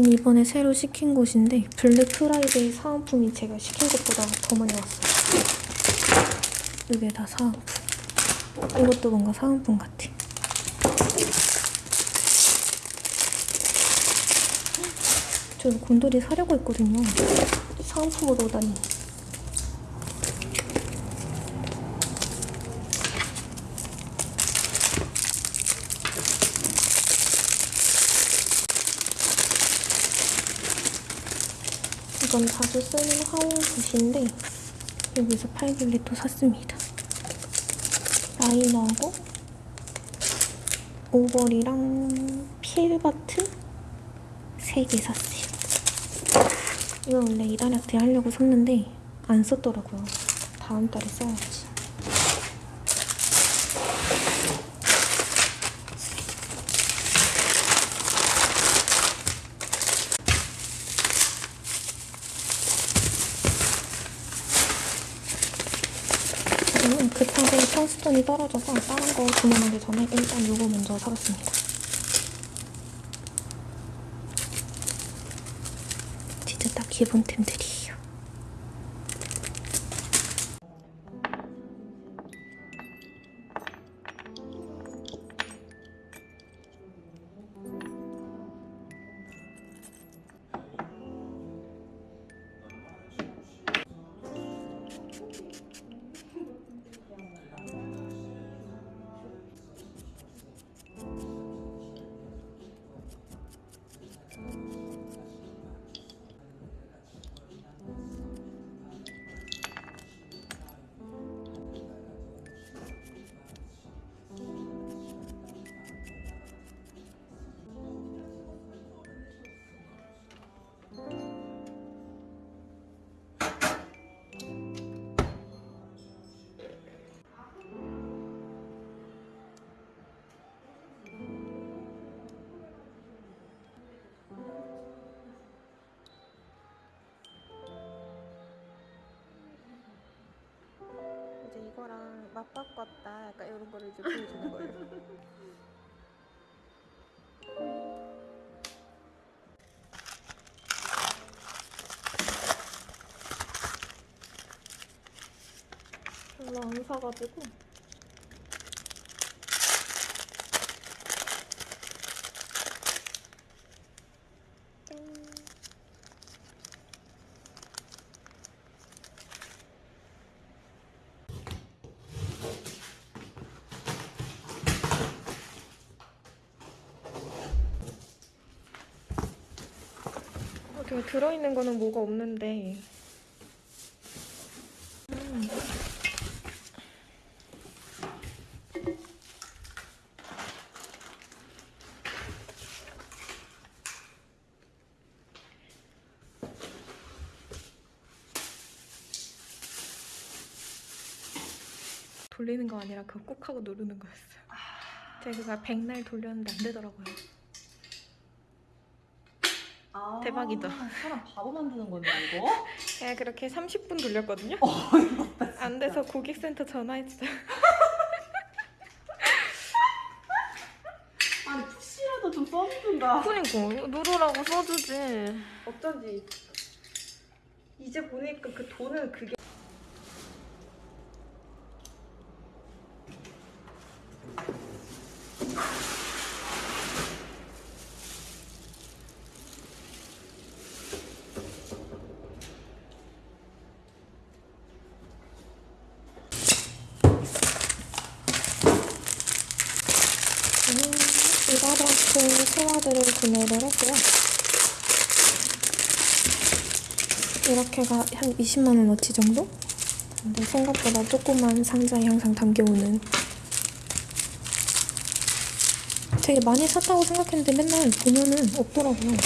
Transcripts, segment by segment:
여긴 이번에 새로 시킨 곳인데 블랙 프라이데이 사은품이 제가 시킨 것보다 더 많이 왔어요. 이게 다 사은품. 이것도 뭔가 사은품 같아. 저 곤돌이 사려고 했거든요. 사은품으로 오다니. 이건 자주 쓰는 화홍 붓인데 여기서 팔길래 또 샀습니다. 라이너하고 오버리랑 필바트 3개 샀어요. 이거 원래 이달 아트 하려고 샀는데 안 썼더라고요. 다음 달에 써야지. 저는 급하게 평수돈이 떨어져서 다른 거 주문하기 전에 일단 이거 먼저 사봤습니다. 진짜 딱 기본템들이 거랑 맞바꿨다 약간 이런 거를 이제 보여주는 거예요. 별로 안 사가지고 여기 들어있는 거는 뭐가 없는데 음. 돌리는 거 아니라 그거 꾹 하고 누르는 거였어요. 제가 백날 돌렸는데 안 되더라고요. 아, 대박이다. 사람 바보 만드는 거네 이거? 제가 그렇게 30분 돌렸거든요. 어, 안 돼서 고객센터 전화했어요. 아니 푸시라도 좀 써주든가. 그니까 누르라고 써주지. 어쩐지 이제 보니까 그 돈은 그게 저는 이바라트 소화들을 구매를 했고요. 이렇게가 한 20만원어치 정도? 근데 생각보다 조그만 상자에 항상 담겨오는 되게 많이 샀다고 생각했는데 맨날 보면은 없더라고요.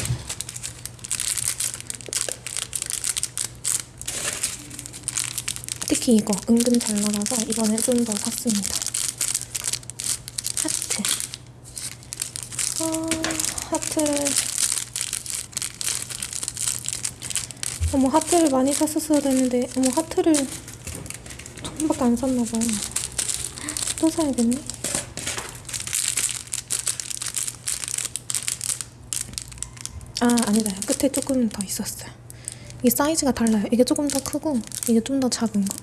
특히 이거 은근 잘 나가서 이번에 좀 더 샀습니다. 하트. 아, 하트를. 어머, 하트를 많이 샀었어야 되는데, 어머, 하트를 조금밖에 안 샀나봐요. 또 사야겠네. 아 아니다 끝에 조금 더 있었어요 이 사이즈가 달라요 이게 조금 더 크고 이게 좀 더 작은 거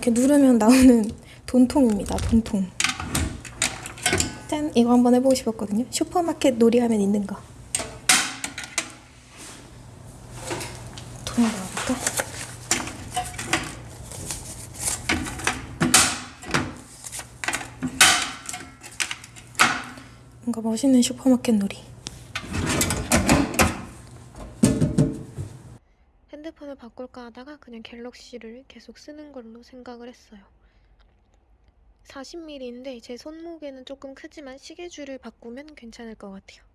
이렇게 누르면 나오는 돈통입니다 돈통 짠! 이거 한번 해보고 싶었거든요. 슈퍼마켓 놀이하면 있는 거. 돈을 넣어볼까? 뭔가 멋있는 슈퍼마켓 놀이. 핸드폰을 바꿀까 하다가 그냥 갤럭시를 계속 쓰는 걸로 생각을 했어요. 40mm인데 제 손목에는 조금 크지만 시계줄을 바꾸면 괜찮을 것 같아요.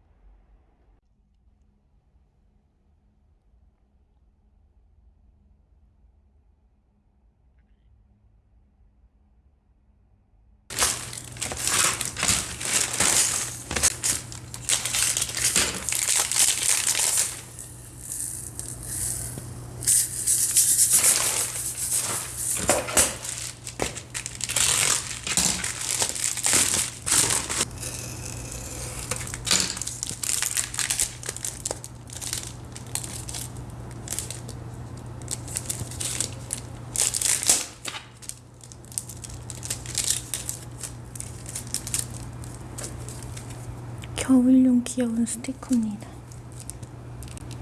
겨울용 귀여운 스티커입니다.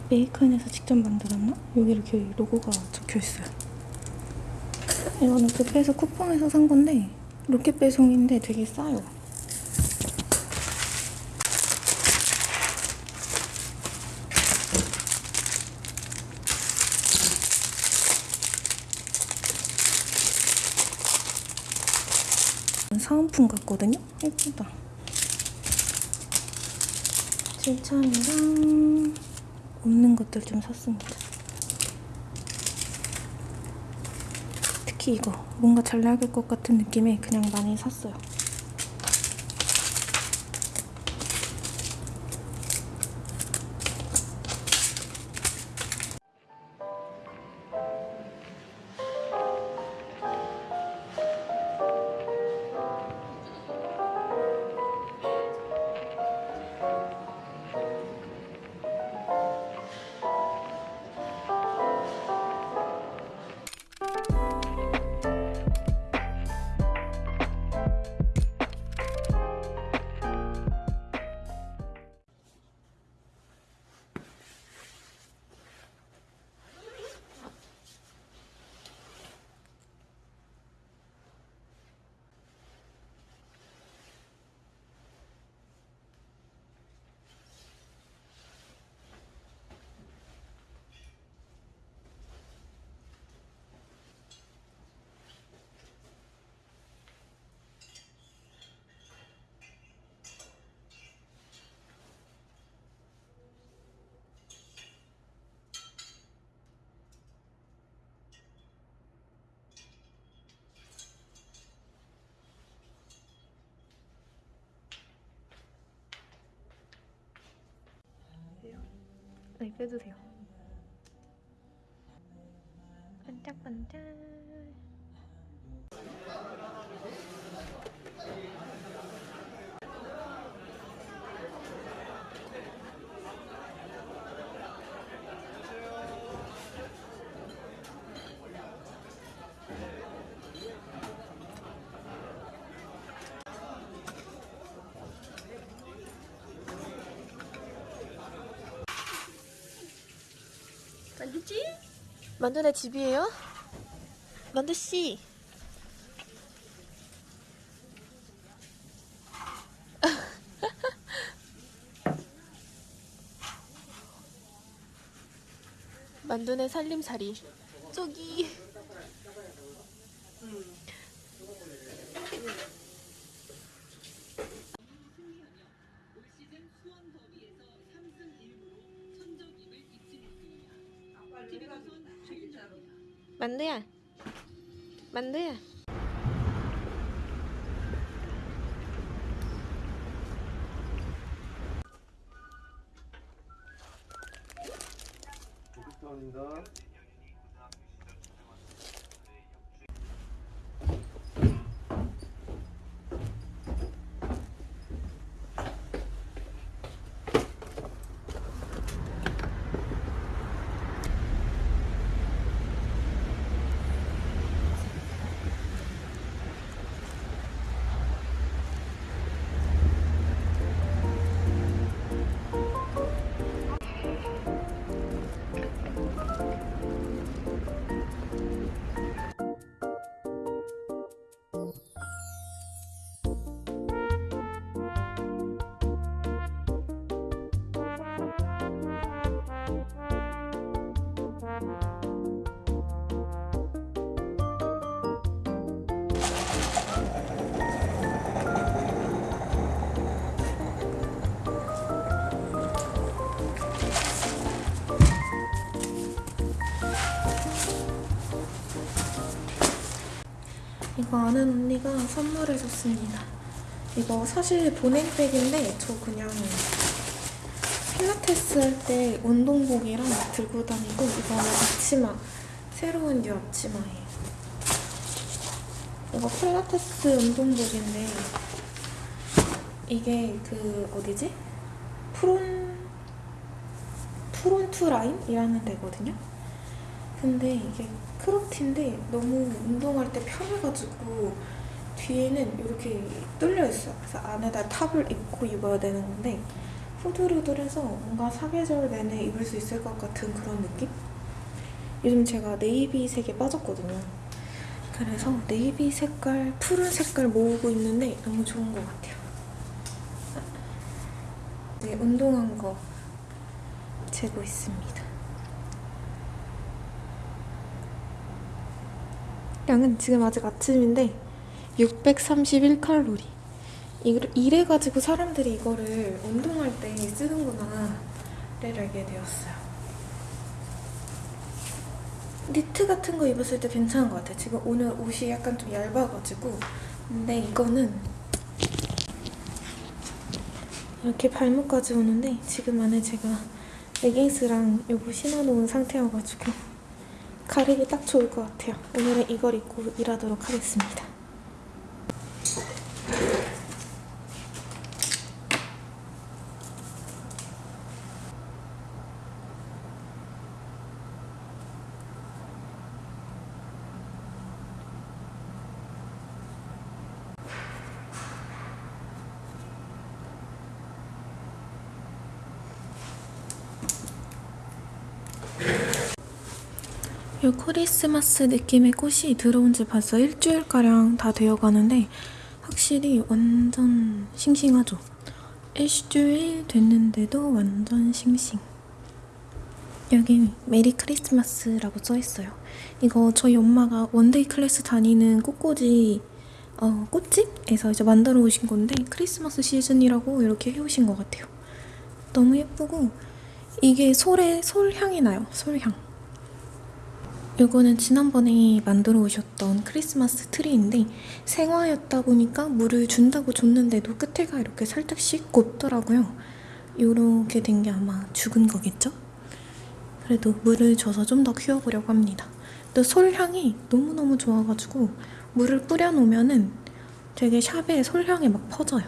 메이크인에서 직접 만들었나? 여기 이렇게 로고가 적혀 있어요. 이거는 뷔페에서 쿠팡에서 산 건데 로켓 배송인데 되게 싸요. 사은품 같거든요? 예쁘다. 실참이랑 없는 것들 좀 샀습니다. 특히 이거 뭔가 잘 나갈 것 같은 느낌에 그냥 많이 샀어요. 네, 빼주세요. 반짝반짝. 만두지? 만두네 집이에요? 만두 씨. 만두네 살림살이. 저기. 만두야. 만두야. 이거 아는 언니가 선물해줬습니다. 이거 사실 보냉백인데 저 그냥 필라테스 할 때 운동복이랑 들고 다니고 이거는 앞치마 새로운 new 앞치마예요. 이거 필라테스 운동복인데 이게 그 어디지? 프론 프론트 라인이라는 데거든요. 근데 이게 크롭티인데 너무 운동할 때 편해가지고 뒤에는 이렇게 뚫려 있어요. 그래서 안에다 탑을 입고 입어야 되는 건데 후들후들해서 뭔가 사계절 내내 입을 수 있을 것 같은 그런 느낌? 요즘 제가 네이비색에 빠졌거든요. 그래서 네이비 색깔, 푸른 색깔 모으고 있는데 너무 좋은 것 같아요. 네, 운동한 거 재고 있습니다. 양은 지금 아직 아침인데 631칼로리. 이래 가지고 사람들이 이거를 운동할 때 쓰는구나 를 알게 되었어요. 니트 같은 거 입었을 때 괜찮은 것 같아요. 지금 오늘 옷이 약간 좀 얇아가지고. 근데 이거는 이렇게 발목까지 오는데 지금 안에 제가 레깅스랑 요거 신어놓은 상태여가지고 가리기 딱 좋을 것 같아요. 오늘은 이걸 입고 일하도록 하겠습니다. 이 크리스마스 느낌의 꽃이 들어온 지 벌써 일주일가량 다 되어가는데 확실히 완전 싱싱하죠? 일주일 됐는데도 완전 싱싱. 여기 Merry Christmas라고 써있어요. 이거 저희 엄마가 one-day class 다니는 꽃꽂이 어, 꽃집에서 이제 만들어 오신 건데 크리스마스 시즌이라고 이렇게 해오신 것 같아요. 너무 예쁘고 이게 솔에 솔향이 나요 솔향 이거는 지난번에 만들어 오셨던 크리스마스 트리인데 생화였다 보니까 물을 준다고 줬는데도 끝에가 이렇게 살짝씩 곱더라고요. 이렇게 된 게 아마 죽은 거겠죠? 그래도 물을 줘서 좀 더 키워보려고 합니다. 또 솔향이 너무너무 좋아가지고 물을 뿌려놓으면은 되게 샵에 솔향이 막 퍼져요.